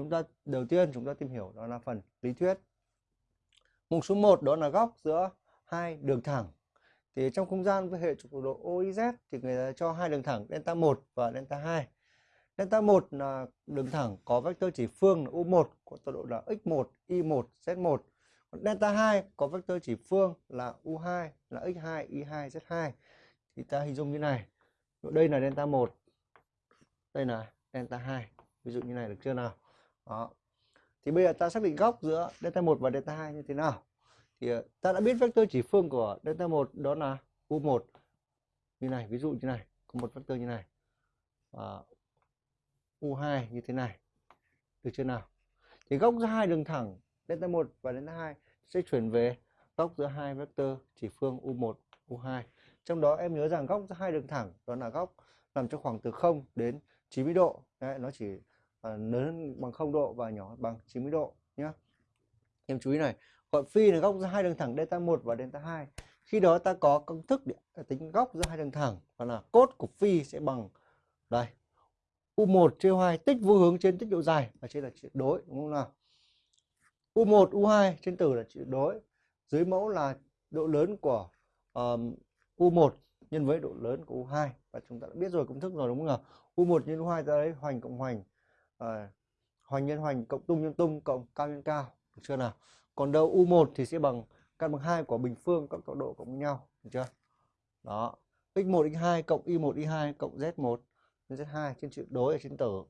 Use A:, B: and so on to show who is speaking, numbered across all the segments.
A: chúng ta, đầu tiên chúng ta tìm hiểu đó là phần lý thuyết. Mục số 1 đó là góc giữa hai đường thẳng. Thì trong không gian với hệ trục độ OIZ thì người ta cho hai đường thẳng, delta 1 và delta 2 delta 1 là đường thẳng có vectơ chỉ phương là U1 có tọa độ là x1 y1 z1 còn delta 2 có vectơ chỉ phương là U2 là x2 y2 z2 thì ta hình dung như này. Đây là delta 1 đây là delta 2 ví dụ như này được chưa nào? Đó. Thì bây giờ ta xác định góc giữa delta 1 và delta 2 như thế nào? Thì ờ, ta đã biết vectơ chỉ phương của delta 1 đó là u1 như này ví dụ như này có một vectơ như này. À, u2 như thế này. Được chưa nào? Thì góc giữa hai đường thẳng delta 1 và delta 2 sẽ chuyển về góc giữa hai vectơ chỉ phương u1 u2 trong đó em nhớ rằng góc giữa hai đường thẳng đó là góc nằm trong khoảng từ 0 đến 90 độ. Đấy, nó chỉ Ờ, lớn bằng 0 độ và nhỏ bằng 90 độ nhé em chú ý này gọi phi là góc giữa hai đường thẳng delta 1 và delta 2 khi đó ta có công thức để à, tính góc giữa hai đường thẳng và là cốt của phi sẽ bằng đây u1 chia 2 tích vô hướng trên tích độ dài và trên là tuyệt đối đúng không nào? u1 u2 trên tử là tuyệt đối dưới mẫu là độ lớn của um, u1 nhân với độ lớn của u2 và chúng ta đã biết rồi công thức rồi đúng không nào? u1 nhân u2 ta lấy hoành cộng hoành à, hoành nhân hoành cộng tung nhân tung cộng cao nhân cao được chưa nào? Còn đâu U1 thì sẽ bằng căn bằng 2 của bình phương cộng tọa độ cộng với nhau được chưa? Đó x1 x2 cộng y1 y2 cộng z1 z2 trên chữ đối ở trên tử.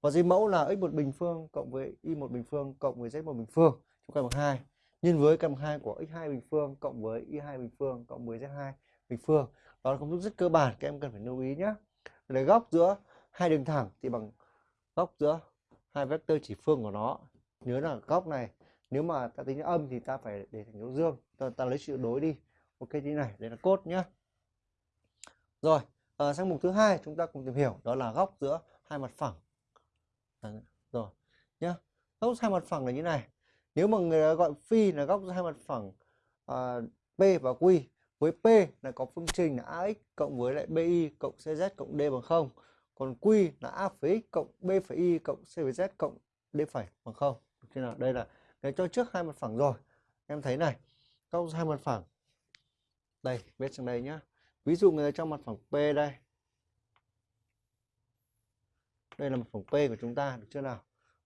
A: Và dưới mẫu là x1 bình phương cộng với y1 bình phương cộng với z1 bình phương trong căn bằng 2 nhân với căn bằng 2 của x2 bình phương cộng với y2 bình phương cộng với z2 bình phương. Đó là công thức rất cơ bản các em cần phải lưu ý nhé để góc giữa hai đường thẳng thì bằng góc giữa hai vectơ chỉ phương của nó. Nhớ là góc này nếu mà ta tính âm thì ta phải để thành dấu dương. Ta, ta lấy sự đối đi. Ok thế này đây là cốt nhá. Rồi à, sang mục thứ hai chúng ta cùng tìm hiểu đó là góc giữa hai mặt phẳng. À, rồi nhá. Góc hai mặt phẳng là như này. Nếu mà người gọi phi là góc giữa hai mặt phẳng à, p và q với p là có phương trình là ax cộng với lại bi cộng cz cộng d bằng không còn q là a phẩy x cộng b phẩy y cộng c với z cộng d phẩy, bằng không? Được nào? Đây là cái cho trước hai mặt phẳng rồi. Em thấy này câu hai mặt phẳng, đây viết sang đây nhá. Ví dụ người trong mặt phẳng P đây. Đây là mặt phẳng P của chúng ta, được chưa nào?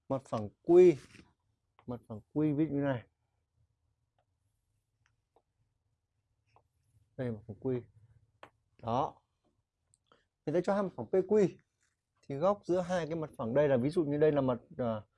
A: Mặt phẳng Q, mặt phẳng Q viết như này. Đây là mặt phẳng Q. Đó. Người ta cho hai mặt phẳng PQ thì góc giữa hai cái mặt phẳng đây là ví dụ như đây là mặt uh,